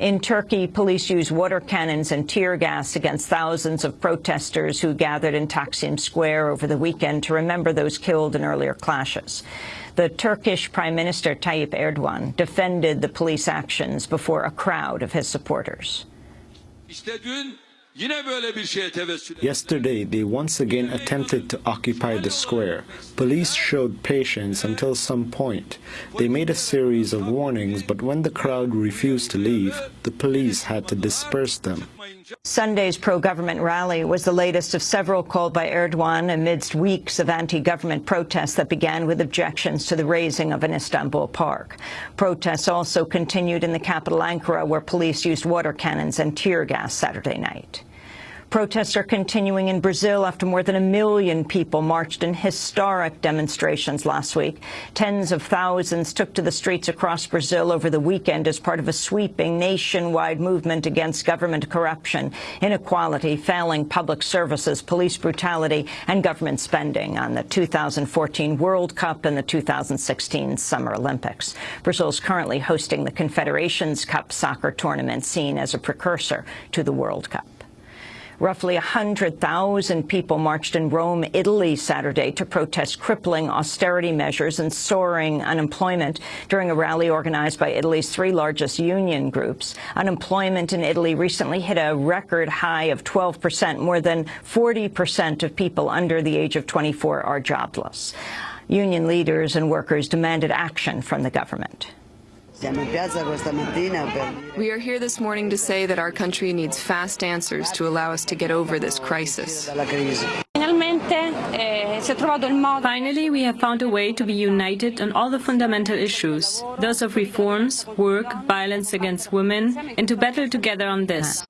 In Turkey, police used water cannons and tear gas against thousands of protesters who gathered in Taksim Square over the weekend to remember those killed in earlier clashes. The Turkish Prime Minister Tayyip Erdogan defended the police actions before a crowd of his supporters. Yesterday, they once again attempted to occupy the square. Police showed patience until some point. They made a series of warnings, but when the crowd refused to leave, the police had to disperse them. Sunday's pro-government rally was the latest of several called by Erdogan amidst weeks of anti-government protests that began with objections to the razing of an Istanbul park. Protests also continued in the capital Ankara, where police used water cannons and tear gas Saturday night. Protests are continuing in Brazil after more than a million people marched in historic demonstrations last week. Tens of thousands took to the streets across Brazil over the weekend as part of a sweeping nationwide movement against government corruption, inequality, failing public services, police brutality, and government spending on the 2014 World Cup and the 2016 Summer Olympics. Brazil is currently hosting the Confederations Cup soccer tournament seen as a precursor to the World Cup. Roughly 100,000 people marched in Rome, Italy Saturday to protest crippling austerity measures and soaring unemployment during a rally organized by Italy's three largest union groups. Unemployment in Italy recently hit a record high of 12 percent. More than 40 percent of people under the age of 24 are jobless. Union leaders and workers demanded action from the government. We are here this morning to say that our country needs fast answers to allow us to get over this crisis. Finally, we have found a way to be united on all the fundamental issues, those of reforms, work, violence against women, and to battle together on this.